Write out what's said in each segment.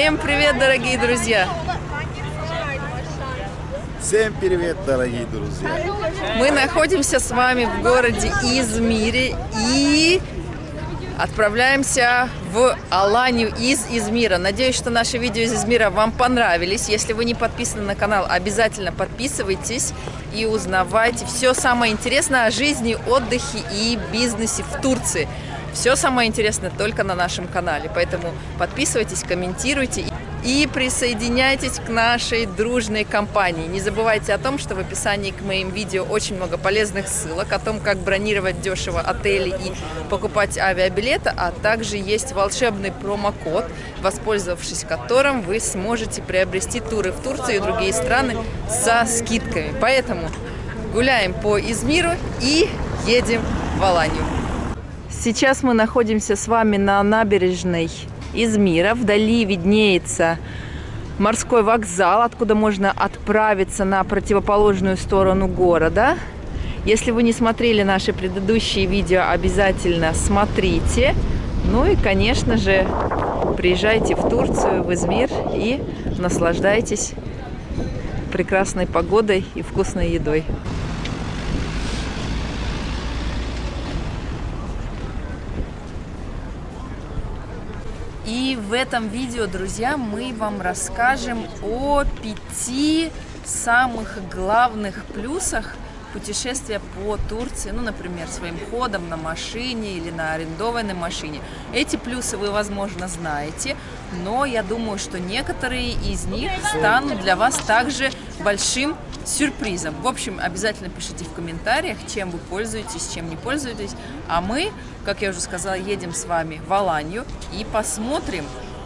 Всем привет, дорогие друзья! Всем привет, дорогие друзья! Мы находимся с вами в городе Измире и отправляемся в Аланию из Измира. Надеюсь, что наши видео из Измира вам понравились. Если вы не подписаны на канал, обязательно подписывайтесь и узнавайте все самое интересное о жизни, отдыхе и бизнесе в Турции. Все самое интересное только на нашем канале. Поэтому подписывайтесь, комментируйте и присоединяйтесь к нашей дружной компании. Не забывайте о том, что в описании к моим видео очень много полезных ссылок о том, как бронировать дешево отели и покупать авиабилеты, а также есть волшебный промокод, воспользовавшись которым вы сможете приобрести туры в Турцию и другие страны со скидками. Поэтому гуляем по Измиру и едем в Аланию. Сейчас мы находимся с вами на набережной Измира. Вдали виднеется морской вокзал, откуда можно отправиться на противоположную сторону города. Если вы не смотрели наши предыдущие видео, обязательно смотрите. Ну и, конечно же, приезжайте в Турцию, в Измир и наслаждайтесь прекрасной погодой и вкусной едой. И в этом видео, друзья, мы вам расскажем о пяти самых главных плюсах путешествия по Турции, ну, например, своим ходом на машине или на арендованной машине. Эти плюсы вы, возможно, знаете, но я думаю, что некоторые из них станут для вас также большим сюрпризом. В общем, обязательно пишите в комментариях, чем вы пользуетесь, чем не пользуетесь. А мы, как я уже сказала, едем с вами в Аланию и посмотрим,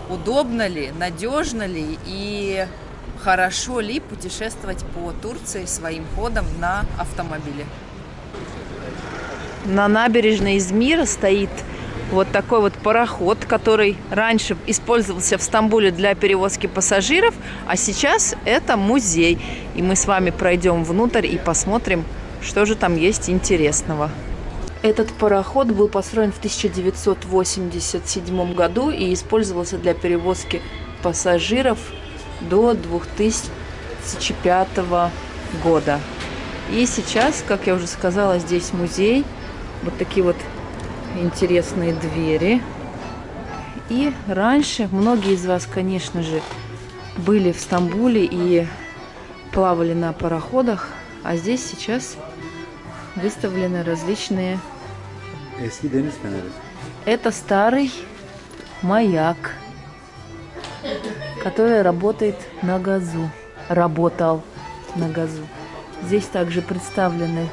удобно ли, надежно ли и хорошо ли путешествовать по Турции своим ходом на автомобиле. На набережной Измира стоит вот такой вот пароход, который раньше использовался в Стамбуле для перевозки пассажиров, а сейчас это музей. И мы с вами пройдем внутрь и посмотрим, что же там есть интересного. Этот пароход был построен в 1987 году и использовался для перевозки пассажиров до 2005 года. И сейчас, как я уже сказала, здесь музей. Вот такие вот интересные двери. И раньше многие из вас, конечно же, были в Стамбуле и плавали на пароходах, а здесь сейчас выставлены различные... Это старый маяк, который работает на газу. Работал на газу. Здесь также представлены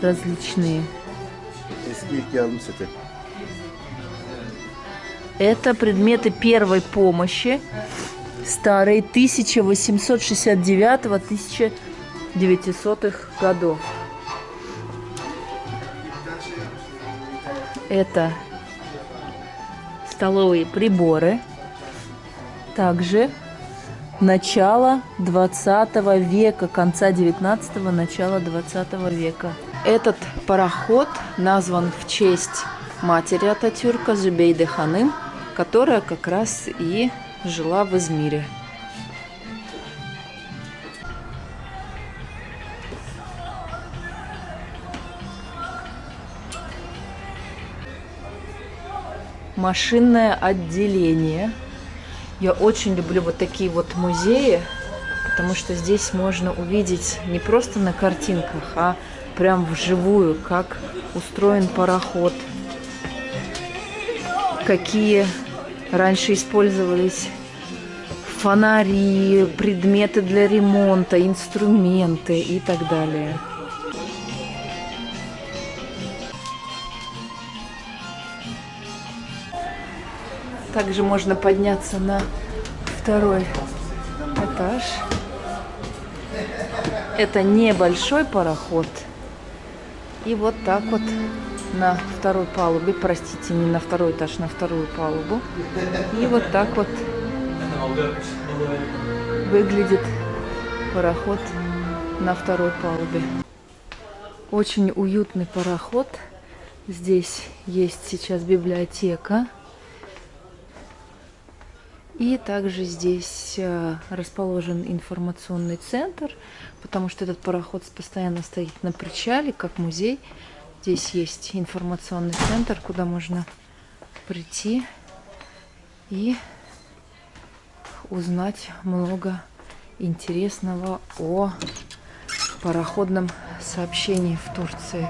различные Это предметы первой помощи, старые 1869-1900 годов. Это столовые приборы, также начало 20 века, конца 19 начала 20 века. Этот пароход назван в честь матери Ататюрка Зубейды Ханым, которая как раз и жила в Измире. Машинное отделение. Я очень люблю вот такие вот музеи, потому что здесь можно увидеть не просто на картинках, а прям вживую, как устроен пароход, какие раньше использовались фонари, предметы для ремонта, инструменты и так далее. Также можно подняться на второй этаж. Это небольшой пароход – и вот так вот на второй палубе, простите, не на второй этаж, на вторую палубу. И вот так вот выглядит пароход на второй палубе. Очень уютный пароход. Здесь есть сейчас библиотека. И также здесь э, расположен информационный центр, потому что этот пароход постоянно стоит на причале, как музей. Здесь есть информационный центр, куда можно прийти и узнать много интересного о пароходном сообщении в Турции.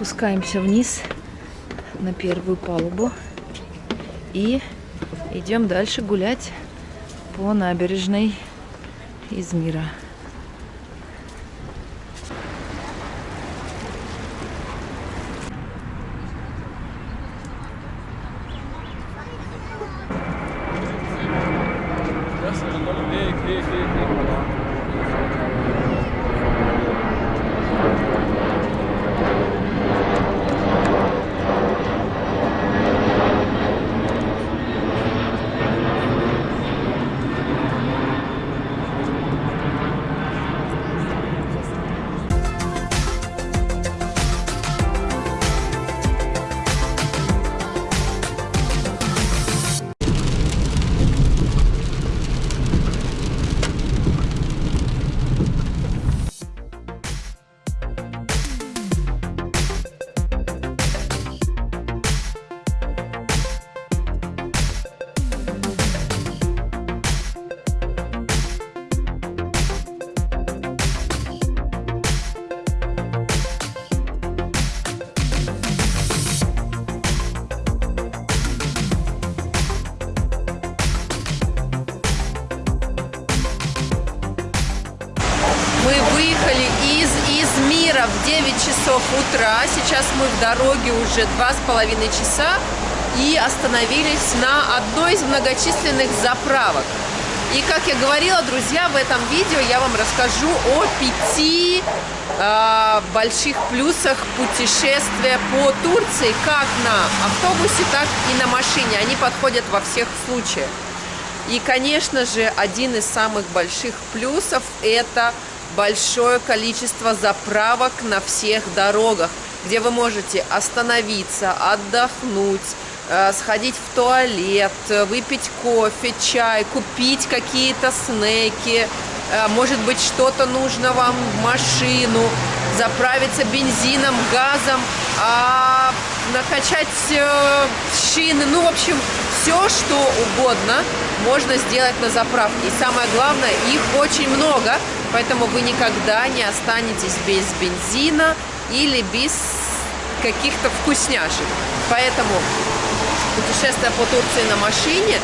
Спускаемся вниз на первую палубу и идем дальше гулять по набережной Измира. Мы утра. Сейчас мы в дороге уже два с половиной часа и остановились на одной из многочисленных заправок. И как я говорила, друзья, в этом видео я вам расскажу о пяти э, больших плюсах путешествия по Турции, как на автобусе, так и на машине. Они подходят во всех случаях. И, конечно же, один из самых больших плюсов – это большое количество заправок на всех дорогах, где вы можете остановиться, отдохнуть, э, сходить в туалет, выпить кофе, чай, купить какие-то снеки, э, может быть, что-то нужно вам в машину, заправиться бензином, газом, а, накачать э, шины, ну, в общем, все, что угодно можно сделать на заправке. И самое главное, их очень много, поэтому вы никогда не останетесь без бензина или без каких-то вкусняшек. Поэтому путешествие по Турции на машине,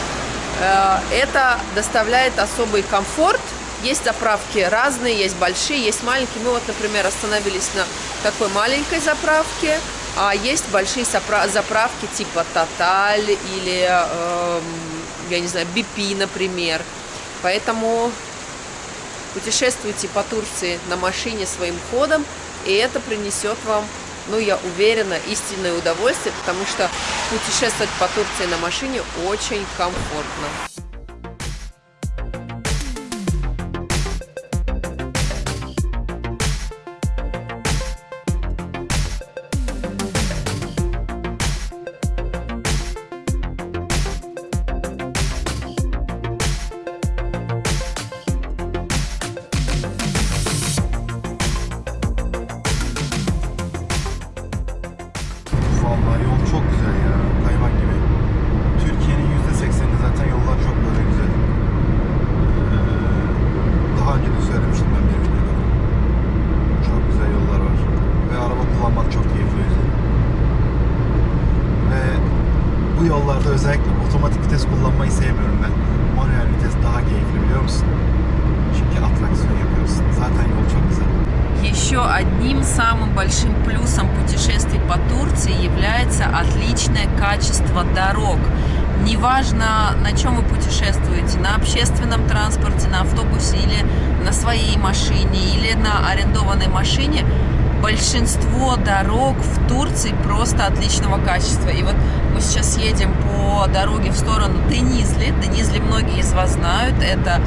э, это доставляет особый комфорт. Есть заправки разные, есть большие, есть маленькие. Мы вот, например, остановились на такой маленькой заправке, а есть большие заправки типа Тоталь или, э, я не знаю, BP, например. Поэтому путешествуйте по Турции на машине своим ходом, и это принесет вам, ну, я уверена, истинное удовольствие, потому что путешествовать по Турции на машине очень комфортно. Самым большим плюсом путешествий по Турции является отличное качество дорог. Неважно, на чем вы путешествуете, на общественном транспорте, на автобусе или на своей машине, или на арендованной машине, большинство дорог в Турции просто отличного качества. И вот мы сейчас едем по дороге в сторону Денизли. Денизли многие из вас знают. Это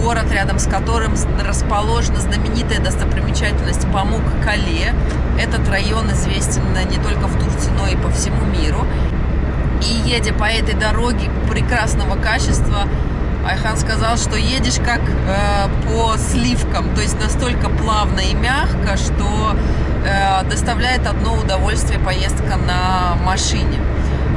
город, рядом с которым расположена знаменитая достопримечательность Памук-Кале. Этот район известен не только в Турции, но и по всему миру. И едя по этой дороге прекрасного качества, Айхан сказал, что едешь как э, по сливкам, то есть настолько плавно и мягко, что э, доставляет одно удовольствие поездка на машине.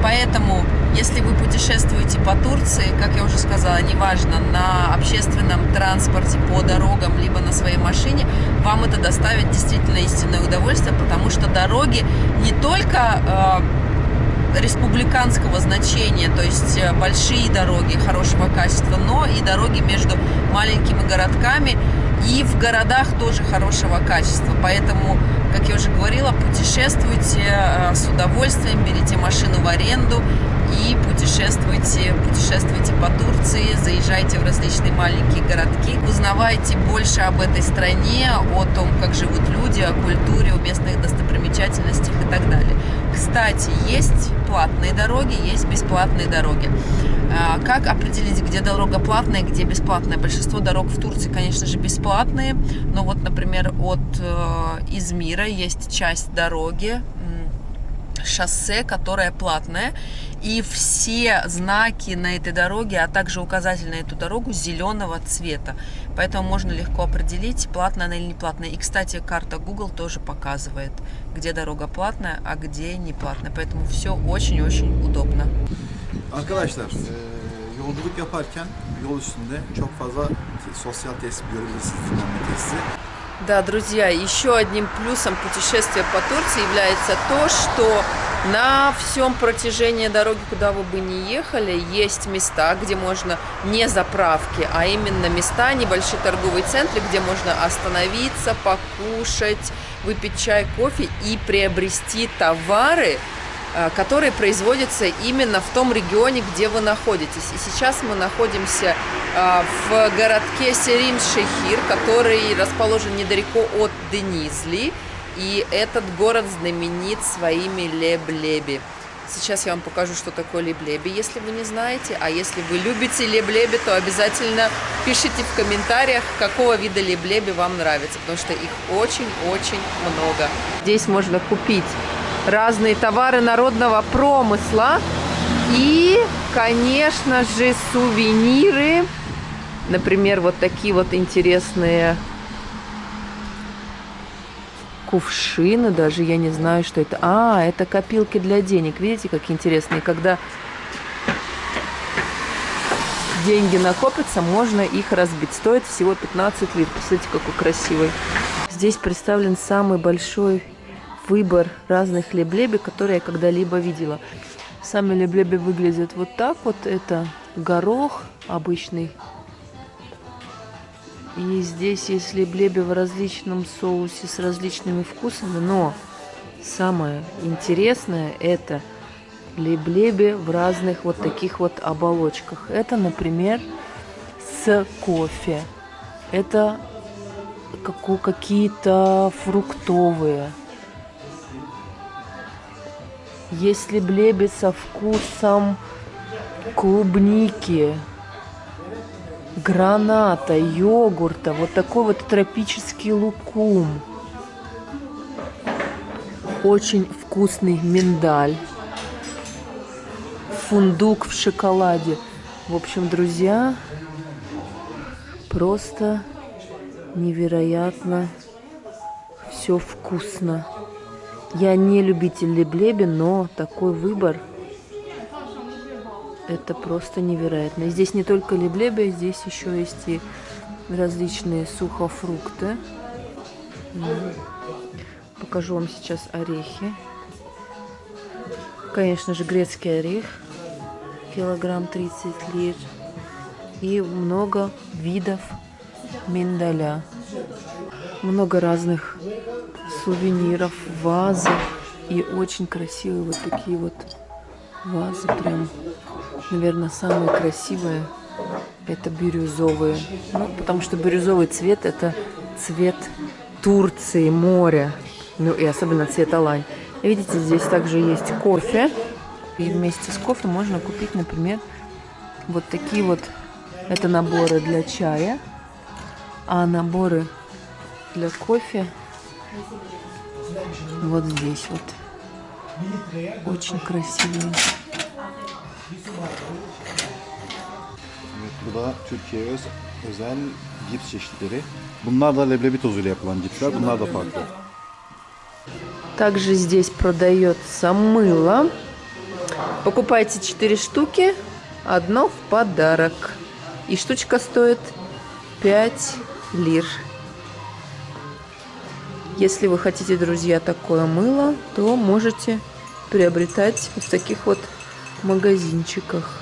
Поэтому, если вы путешествуете по Турции, как я уже сказала, неважно, на общественном транспорте, по дорогам, либо на своей машине, вам это доставит действительно истинное удовольствие, потому что дороги не только... Э, республиканского значения, то есть э, большие дороги хорошего качества, но и дороги между маленькими городками и в городах тоже хорошего качества. Поэтому, как я уже говорила, путешествуйте э, с удовольствием, берите машину в аренду и путешествуйте, путешествуйте по Турции, заезжайте в различные маленькие городки, узнавайте больше об этой стране, о том, как живут люди, о культуре, о местных достопримечательностях и так далее. Кстати, есть платные дороги, есть бесплатные дороги. А, как определить, где дорога платная, где бесплатная? Большинство дорог в Турции, конечно же, бесплатные, но вот, например, от э, Измира есть часть дороги, шоссе, которое платное, и все знаки на этой дороге, а также указатель на эту дорогу зеленого цвета. Поэтому можно легко определить, платная она или не платная. И, кстати, карта Google тоже показывает, где дорога платная, а где не платная. Поэтому все очень-очень удобно. Arkadaşlar, yolculuk yaparken yol üstünde çok fazla sosyal tesis görebilirsiniz, dinlenme tesisi. Да, друзья, еще одним плюсом путешествия по Турции является то, что на всем протяжении дороги, куда вы бы ни ехали, есть места, где можно не заправки, а именно места, небольшие торговые центры, где можно остановиться, покушать, выпить чай, кофе и приобрести товары, которые производятся именно в том регионе, где вы находитесь. И сейчас мы находимся э, в городке Серин-Шехир, который расположен недалеко от Денизли. И этот город знаменит своими леблеби. Сейчас я вам покажу, что такое леблеби, если вы не знаете. А если вы любите леблеби, то обязательно пишите в комментариях, какого вида леблеби вам нравится, потому что их очень-очень много. Здесь можно купить разные товары народного промысла и, конечно же, сувениры. Например, вот такие вот интересные кувшины, даже я не знаю, что это. А, это копилки для денег. Видите, как интересные. Когда деньги накопятся, можно их разбить. Стоит всего 15 лир. Посмотрите, какой красивый. Здесь представлен самый большой выбор разных леблеби, которые я когда-либо видела. Сами леблеби выглядят вот так вот. Это горох обычный. И здесь есть леблеби в различном соусе с различными вкусами. Но самое интересное это леблеби в разных вот таких вот оболочках. Это, например, с кофе. Это какие-то фруктовые. Если блеби со вкусом клубники, граната, йогурта, вот такой вот тропический лукум. Очень вкусный миндаль. Фундук в шоколаде. В общем, друзья, просто невероятно все вкусно. Я не любитель леблеби, но такой выбор это просто невероятно. Здесь не только леблеби, здесь еще есть и различные сухофрукты. Покажу вам сейчас орехи. Конечно же, грецкий орех. Килограмм 30 лир. И много видов миндаля. Много разных сувениров, вазы. И очень красивые вот такие вот вазы. Прям, наверное, самые красивые. Это бирюзовые. Ну, потому что бирюзовый цвет это цвет Турции, море. Ну и особенно цвета лань. Видите, здесь также есть кофе. И вместе с кофе можно купить, например, вот такие вот. Это наборы для чая. А наборы для кофе вот здесь вот. Очень красивые. Evet, bu da Türkiye öz, özel cips çeşitleri. Bunlar da leblebi tozuyla yapılan cipsler. Bunlar da farklı. Также здесь продается мыло. Покупайте 4 штуки, одно в подарок. И штучка стоит 5 лир. Если вы хотите, друзья, такое мыло, то можете приобретать в таких вот магазинчиках.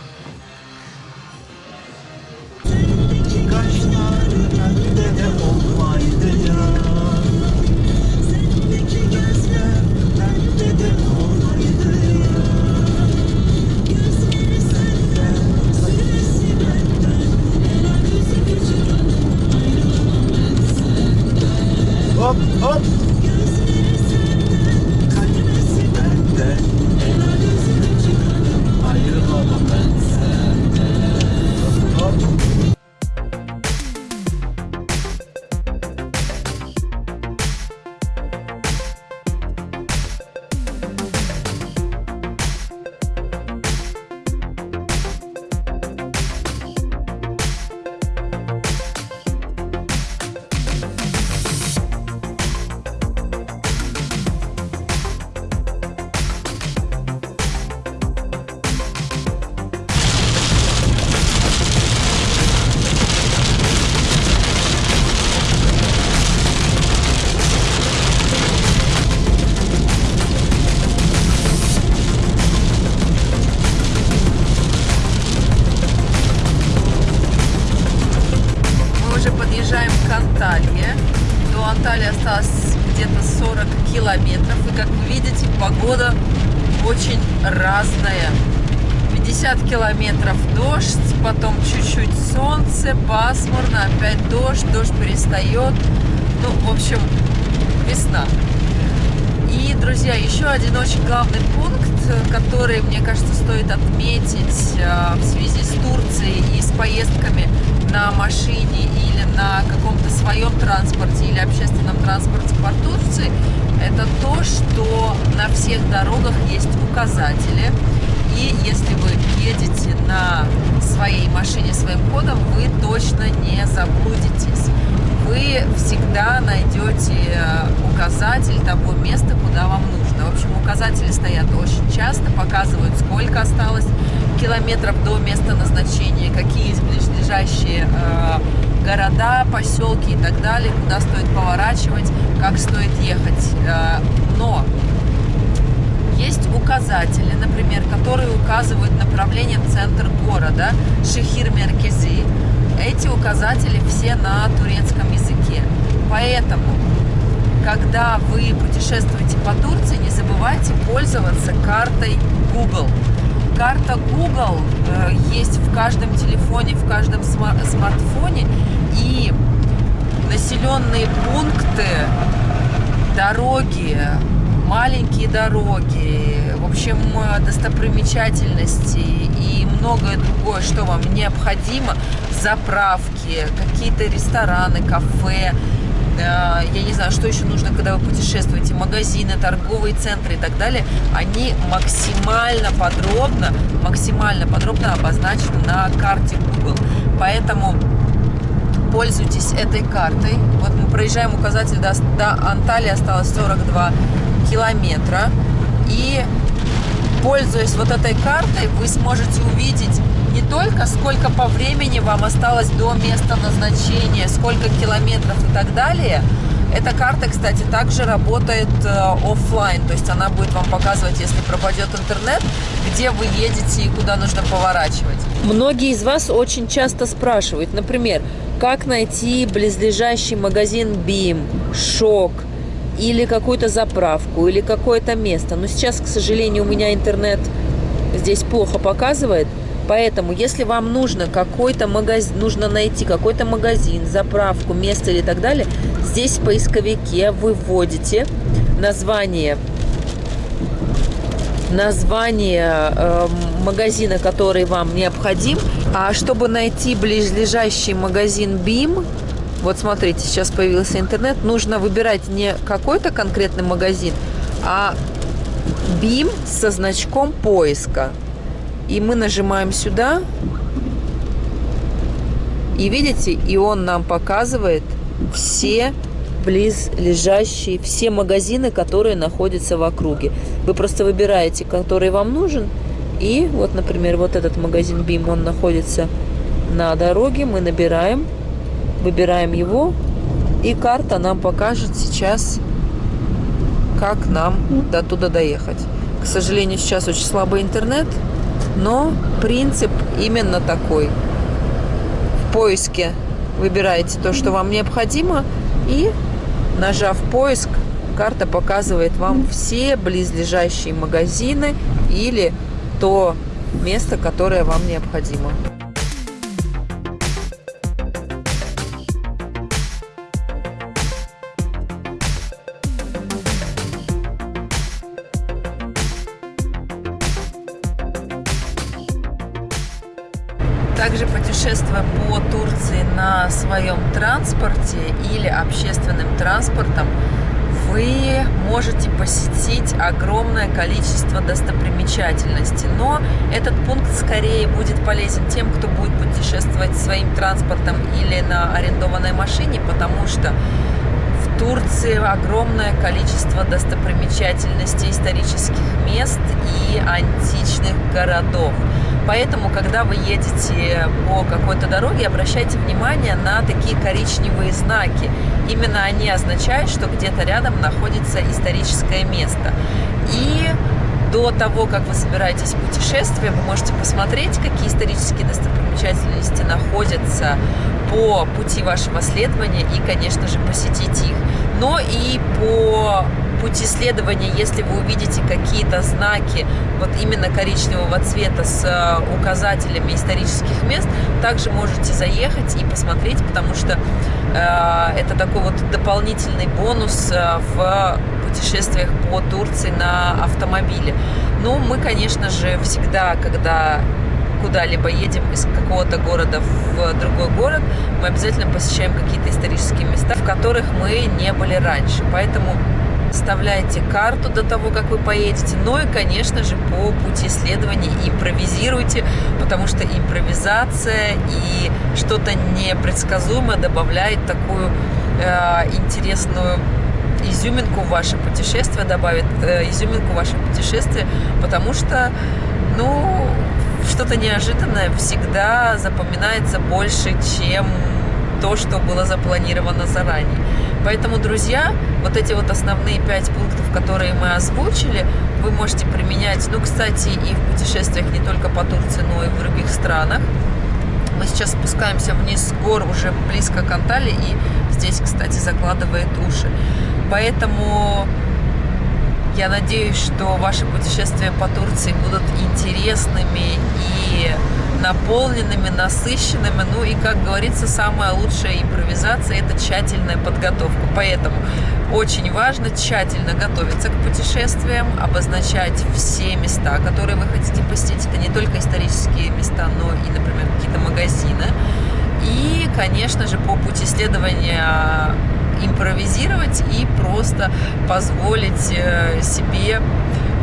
Анталии осталось где-то 40 километров. И как вы видите, погода очень разная. 50 километров дождь, потом чуть-чуть солнце, пасмурно, опять дождь, дождь перестает. Ну, в общем, весна. И, друзья, еще один очень главный пункт, который, мне кажется, стоит отметить э, в связи с Турцией и с поездками на машине или на каком-то своем транспорте или общественном транспорте по Турции, это то, что на всех дорогах есть указатели. И если вы едете на своей машине своим ходом, вы точно не заблудитесь. Вы всегда найдете указатель того места, куда вам нужно. В общем, указатели стоят очень часто, показывают, сколько осталось километров до места назначения, какие есть ближайшие э, города, поселки и так далее, куда стоит поворачивать, как стоит ехать. Э, но есть указатели, например, которые указывают направление в центр города, Шехир Меркези. Эти указатели все на турецком языке. Поэтому, когда вы путешествуете по Турции, не забывайте пользоваться картой Google. Карта Google э, есть в каждом телефоне, в каждом смар смартфоне. И населенные пункты, дороги, маленькие дороги, в общем, достопримечательности и многое другое, что вам необходимо, заправки, какие-то рестораны, кафе, я не знаю, что еще нужно, когда вы путешествуете, магазины, торговые центры и так далее, они максимально подробно, максимально подробно обозначены на карте Google. Поэтому пользуйтесь этой картой. Вот мы проезжаем указатель до, до Анталии, осталось 42 километра. И пользуясь вот этой картой, вы сможете увидеть не только сколько по времени вам осталось до места назначения, сколько километров и так далее. Эта карта, кстати, также работает э, офлайн, то есть она будет вам показывать, если пропадет интернет, где вы едете и куда нужно поворачивать. Многие из вас очень часто спрашивают, например, как найти близлежащий магазин BIM, Шок, или какую-то заправку, или какое-то место. Но сейчас, к сожалению, у меня интернет здесь плохо показывает. Поэтому, если вам нужно какой-то магазин, нужно найти какой-то магазин, заправку, место или так далее, здесь в поисковике вы вводите название название э, магазина, который вам необходим. А чтобы найти близлежащий магазин BIM, вот смотрите, сейчас появился интернет, нужно выбирать не какой-то конкретный магазин, а BIM со значком поиска. И мы нажимаем сюда. И видите, и он нам показывает все близлежащие, все магазины, которые находятся в округе. Вы просто выбираете, который вам нужен. И вот, например, вот этот магазин BIM, он находится на дороге. Мы набираем, выбираем его. И карта нам покажет сейчас, как нам до туда доехать. К сожалению, сейчас очень слабый интернет. Но принцип именно такой. В поиске выбираете то, что вам необходимо, и нажав поиск, карта показывает вам все близлежащие магазины или то место, которое вам необходимо. Путешествуя по Турции на своем транспорте или общественным транспортом, вы можете посетить огромное количество достопримечательностей. Но этот пункт скорее будет полезен тем, кто будет путешествовать своим транспортом или на арендованной машине, потому что в Турции огромное количество достопримечательностей, исторических мест и античных городов. Поэтому, когда вы едете по какой-то дороге, обращайте внимание на такие коричневые знаки. Именно они означают, что где-то рядом находится историческое место. И до того, как вы собираетесь в путешествие, вы можете посмотреть, какие исторические достопримечательности находятся по пути вашего следования и, конечно же, посетить их. Но и по пути следования, если вы увидите какие-то знаки вот именно коричневого цвета с э, указателями исторических мест, также можете заехать и посмотреть, потому что э, это такой вот дополнительный бонус э, в путешествиях по Турции на автомобиле. Ну, мы, конечно же, всегда, когда куда-либо едем из какого-то города в другой город, мы обязательно посещаем какие-то исторические места, в которых мы не были раньше. Поэтому составляйте карту до того, как вы поедете. Ну и, конечно же, по пути исследований импровизируйте, потому что импровизация и что-то непредсказуемое добавляет такую э, интересную изюминку в ваше путешествие, добавит э, изюминку в ваше путешествие, потому что, ну, что-то неожиданное всегда запоминается больше, чем то, что было запланировано заранее. Поэтому, друзья, вот эти вот основные пять пунктов, которые мы озвучили, вы можете применять, ну, кстати, и в путешествиях не только по Турции, но и в других странах. Мы сейчас спускаемся вниз с гор уже близко к Анталии, и здесь, кстати, закладывает уши. Поэтому я надеюсь, что ваши путешествия по Турции будут интересными и наполненными, насыщенными. Ну и, как говорится, самая лучшая импровизация – это тщательная подготовка. Поэтому очень важно тщательно готовиться к путешествиям, обозначать все места, которые вы хотите посетить. Это не только исторические места, но и, например, какие-то магазины. И, конечно же, по пути следования импровизировать и просто позволить э, себе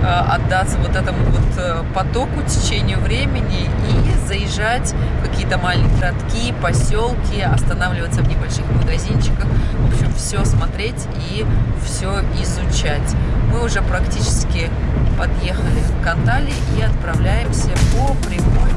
отдаться вот этому вот э, потоку, течению времени и заезжать в какие-то маленькие городки, поселки, останавливаться в небольших магазинчиках, в общем, все смотреть и все изучать. Мы уже практически подъехали к Анталии и отправляемся по прямой